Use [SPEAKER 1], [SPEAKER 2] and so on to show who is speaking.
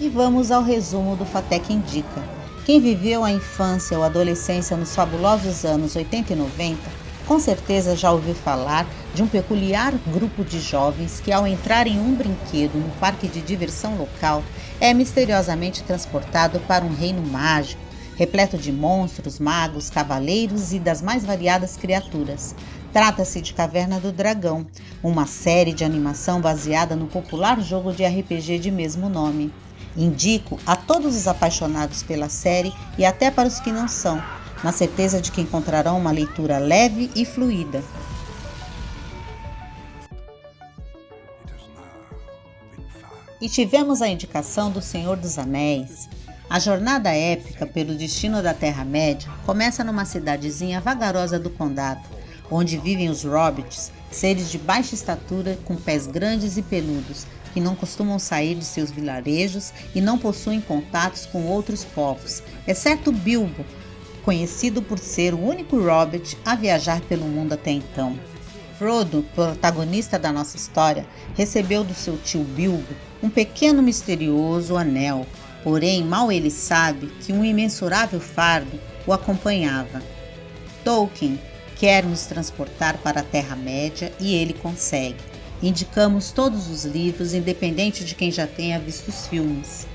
[SPEAKER 1] E vamos ao resumo do Fatec Indica. Quem viveu a infância ou adolescência nos fabulosos anos 80 e 90, com certeza já ouviu falar de um peculiar grupo de jovens que, ao entrar em um brinquedo no parque de diversão local, é misteriosamente transportado para um reino mágico, repleto de monstros, magos, cavaleiros e das mais variadas criaturas. Trata-se de Caverna do Dragão, uma série de animação baseada no popular jogo de RPG de mesmo nome. Indico a todos os apaixonados pela série e até para os que não são, na certeza de que encontrarão uma leitura leve e fluida. E tivemos a indicação do Senhor dos Anéis. A jornada épica pelo destino da Terra-média começa numa cidadezinha vagarosa do condado, onde vivem os hobbits, seres de baixa estatura com pés grandes e peludos, que não costumam sair de seus vilarejos e não possuem contatos com outros povos, exceto Bilbo, conhecido por ser o único hobbit a viajar pelo mundo até então. Frodo, protagonista da nossa história, recebeu do seu tio Bilbo um pequeno misterioso anel, porém mal ele sabe que um imensurável fardo o acompanhava. Tolkien quer nos transportar para a Terra-média e ele consegue. Indicamos todos os livros, independente de quem já tenha visto os filmes.